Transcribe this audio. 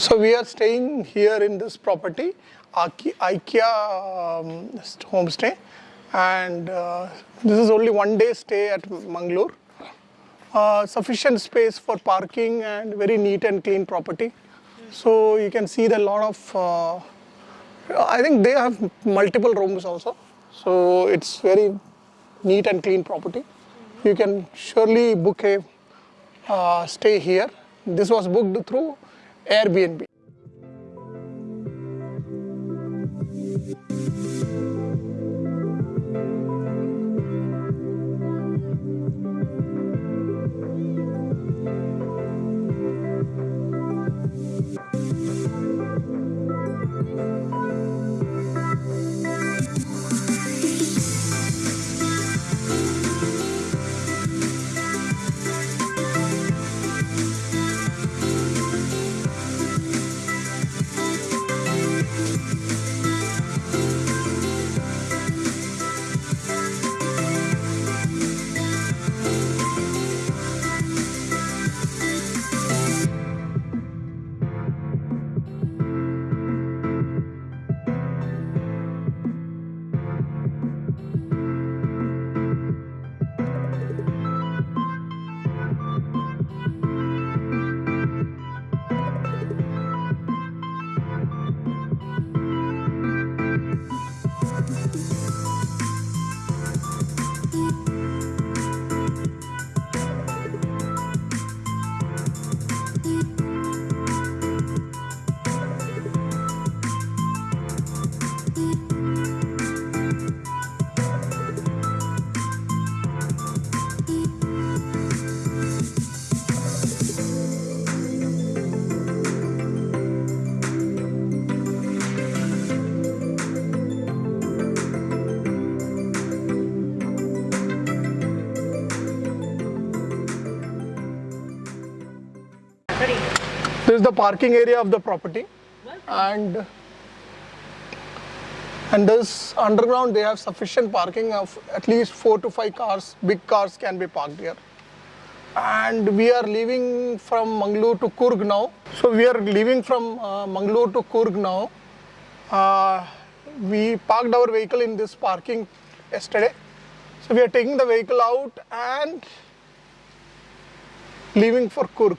So we are staying here in this property, IKEA um, homestay, and uh, this is only one day stay at Mangalore. Uh, sufficient space for parking and very neat and clean property. So you can see the lot of. Uh, I think they have multiple rooms also, so it's very neat and clean property. You can surely book a uh, stay here. This was booked through Airbnb. This is the parking area of the property, and and this underground they have sufficient parking of at least four to five cars. Big cars can be parked here. And we are leaving from Mangalore to Coorg now. So we are leaving from uh, Mangalore to Coorg now. Uh, we parked our vehicle in this parking yesterday. So we are taking the vehicle out and leaving for Coorg.